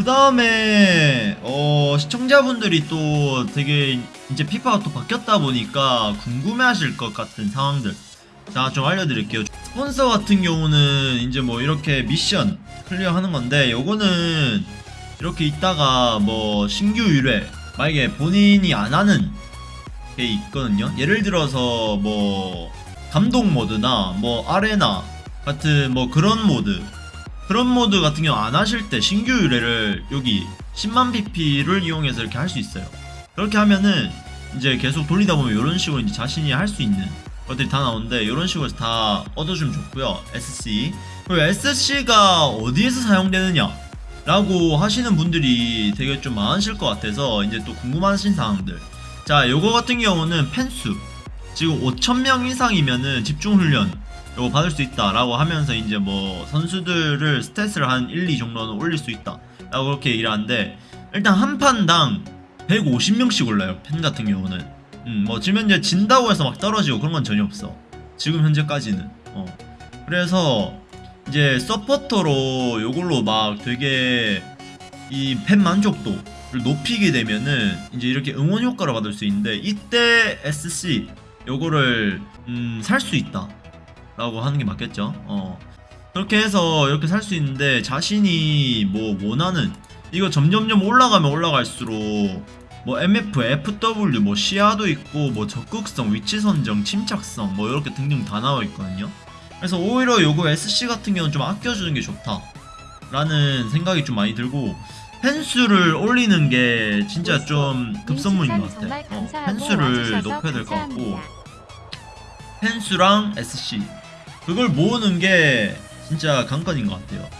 그 다음에 어 시청자분들이 또 되게 이제 피파가 또 바뀌었다 보니까 궁금해하실 것 같은 상황들. 자 좀 알려드릴게요. 스폰서 같은 경우는 이제 뭐 이렇게 미션 클리어 하는 건데 요거는 이렇게 있다가 뭐 신규 의뢰 만약에 본인이 안 하는 게 있거든요. 예를 들어서 뭐 감독 모드나 뭐 아레나 같은 뭐 그런 모드 그런 모드 같은 경우 안 하실 때 신규 의뢰를 여기 10만 BP를 이용해서 이렇게 할 수 있어요. 그렇게 하면은 이제 계속 돌리다 보면 이런 식으로 이제 자신이 할 수 있는 것들이 다 나오는데 이런 식으로 다 얻어주면 좋고요. SC 그리고 SC가 어디에서 사용되느냐 라고 하시는 분들이 되게 좀 많으실 것 같아서 이제 또 궁금하신 사항들 자 요거 같은 경우는 펜수 지금 5천명 이상이면은 집중훈련 요거 받을 수 있다 라고 하면서 이제 뭐 선수들을 스탯을 한 1, 2 정도는 올릴 수 있다 라고 그렇게 얘기를 하는데 일단 한 판당 150명씩 올라요 팬 같은 경우는. 음, 뭐 지금 현재 진다고 해서 막 떨어지고 그런 건 전혀 없어. 지금 현재까지는. 어. 그래서 이제 서포터로 요걸로 막 되게 이 팬 만족도를 높이게 되면은 이제 이렇게 응원 효과를 받을 수 있는데 이때 SC 요거를 음, 살 수 있다 라고 하는 게 맞겠죠? 어. 그렇게 해서 이렇게 살 수 있는데 자신이 뭐 원하는 이거 점점점 올라가면 올라갈수록 뭐 MF, FW, 뭐 시야도 있고 뭐 적극성, 위치 선정, 침착성 뭐 이렇게 등등 다 나와 있거든요. 그래서 오히려 요거 SC 같은 경우는 좀 아껴주는 게 좋다 라는 생각이 좀 많이 들고 펜수를 올리는 게 진짜 좀 급선무인 것 같아. 어, 펜수를 높여야 될 것 같고. 펜수랑 SC 그걸 모으는 게 진짜 관건인 것 같아요.